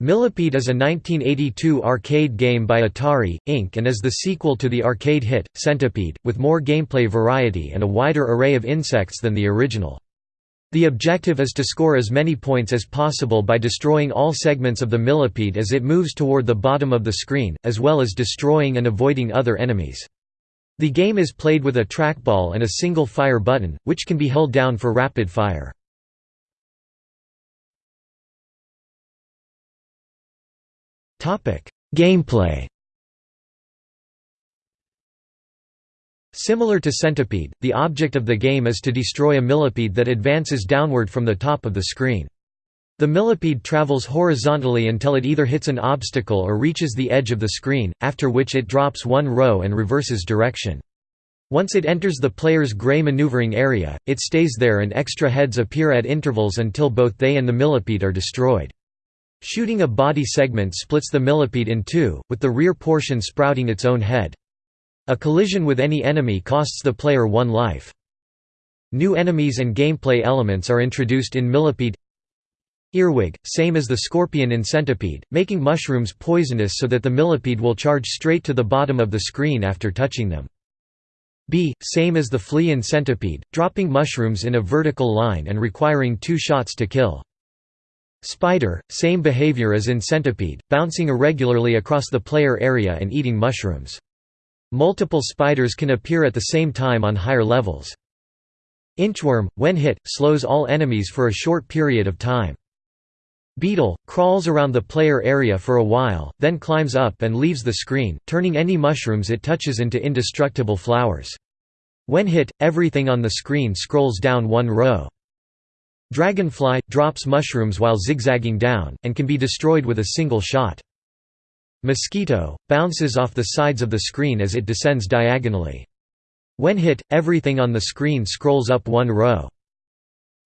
Millipede is a 1982 arcade game by Atari, Inc. and is the sequel to the arcade hit, Centipede, with more gameplay variety and a wider array of insects than the original. The objective is to score as many points as possible by destroying all segments of the millipede as it moves toward the bottom of the screen, as well as destroying and avoiding other enemies. The game is played with a trackball and a single fire button, which can be held down for rapid fire. Gameplay Similar to Centipede, the object of the game is to destroy a millipede that advances downward from the top of the screen. The millipede travels horizontally until it either hits an obstacle or reaches the edge of the screen, after which it drops one row and reverses direction. Once it enters the player's gray maneuvering area, it stays there and extra heads appear at intervals until both they and the millipede are destroyed. Shooting a body segment splits the millipede in two, with the rear portion sprouting its own head. A collision with any enemy costs the player one life. New enemies and gameplay elements are introduced in Millipede Earwig, same as the scorpion in Centipede, making mushrooms poisonous so that the millipede will charge straight to the bottom of the screen after touching them. Bee, same as the flea in Centipede, dropping mushrooms in a vertical line and requiring two shots to kill. Spider, same behavior as in Centipede, bouncing irregularly across the player area and eating mushrooms. Multiple spiders can appear at the same time on higher levels. Inchworm, when hit, slows all enemies for a short period of time. Beetle, crawls around the player area for a while, then climbs up and leaves the screen, turning any mushrooms it touches into indestructible flowers. When hit, everything on the screen scrolls down one row. Dragonfly, drops mushrooms while zigzagging down, and can be destroyed with a single shot. Mosquito, bounces off the sides of the screen as it descends diagonally. When hit, everything on the screen scrolls up one row.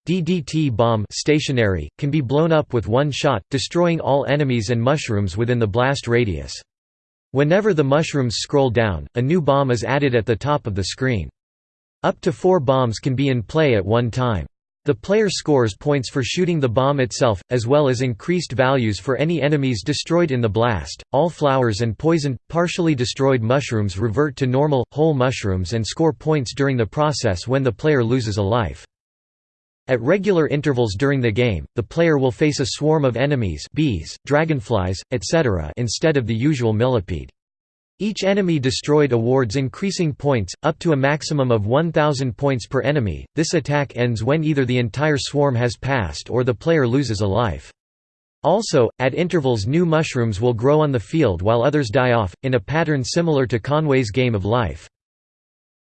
DDT bomb stationary, can be blown up with one shot, destroying all enemies and mushrooms within the blast radius. Whenever the mushrooms scroll down, a new bomb is added at the top of the screen. Up to four bombs can be in play at one time. The player scores points for shooting the bomb itself, as well as increased values for any enemies destroyed in the blast. All flowers and poisoned, partially destroyed mushrooms revert to normal, whole mushrooms and score points during the process when the player loses a life. At regular intervals during the game, the player will face a swarm of enemies bees, dragonflies, etc. instead of the usual millipede. Each enemy destroyed awards increasing points, up to a maximum of 1000 points per enemy. This attack ends when either the entire swarm has passed or the player loses a life. Also, at intervals new mushrooms will grow on the field while others die off, in a pattern similar to Conway's Game of Life.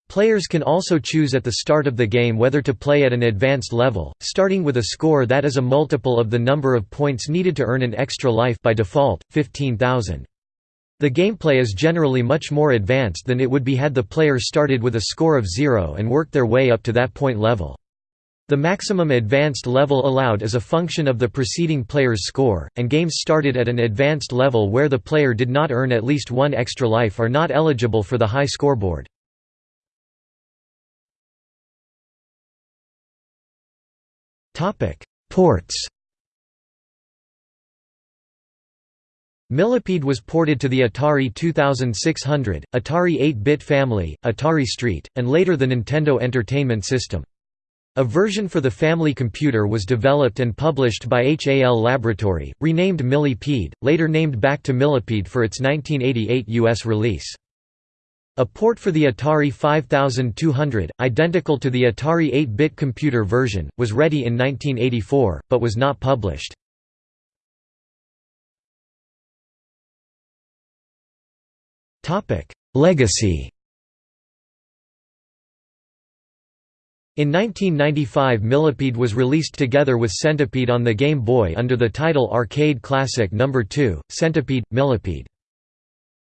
Players can also choose at the start of the game whether to play at an advanced level, starting with a score that is a multiple of the number of points needed to earn an extra life by default, 15,000. The gameplay is generally much more advanced than it would be had the player started with a score of zero and worked their way up to that point level. The maximum advanced level allowed is a function of the preceding player's score, and games started at an advanced level where the player did not earn at least one extra life are not eligible for the high scoreboard. Ports Millipede was ported to the Atari 2600, Atari 8-bit family, Atari ST, and later the Nintendo Entertainment System. A version for the family computer was developed and published by HAL Laboratory, renamed Millipede, later named back to Millipede for its 1988 US release. A port for the Atari 5200, identical to the Atari 8-bit computer version, was ready in 1984, but was not published. Legacy In 1995 Millipede was released together with Centipede on the Game Boy under the title Arcade Classic No. 2, Centipede, Millipede.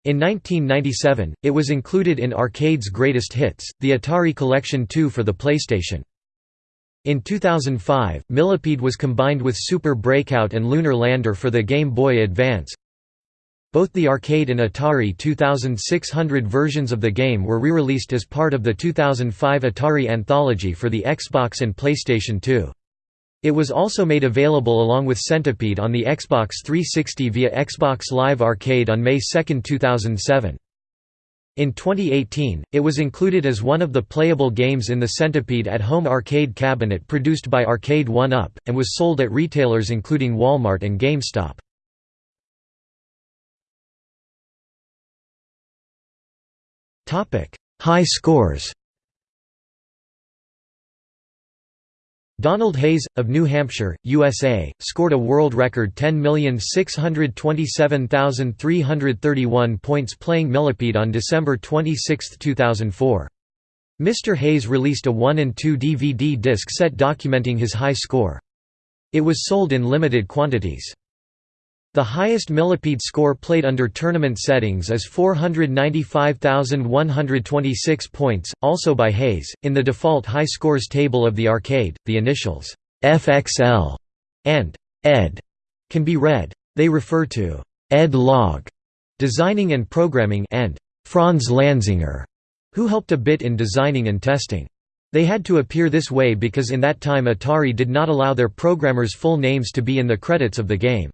In 1997, it was included in Arcade's Greatest Hits, the Atari Collection 2 for the PlayStation. In 2005, Millipede was combined with Super Breakout and Lunar Lander for the Game Boy Advance, both the arcade and Atari 2600 versions of the game were re-released as part of the 2005 Atari Anthology for the Xbox and PlayStation 2. It was also made available along with Centipede on the Xbox 360 via Xbox Live Arcade on May 2, 2007. In 2018, it was included as one of the playable games in the Centipede at Home arcade cabinet produced by Arcade 1-Up, and was sold at retailers including Walmart and GameStop. High scores Donald Hayes, of New Hampshire, USA, scored a world record 10,627,331 points playing Millipede on December 26, 2004. Mr. Hayes released a 1 and 2 DVD disc set documenting his high score. It was sold in limited quantities. The highest millipede score played under tournament settings is 495,126 points, also by Hayes. In the default high scores table of the arcade, the initials FXL and ED can be read. They refer to Ed Logg, designing and programming, and Franz Lanzinger, who helped a bit in designing and testing. They had to appear this way because in that time Atari did not allow their programmers' full names to be in the credits of the game.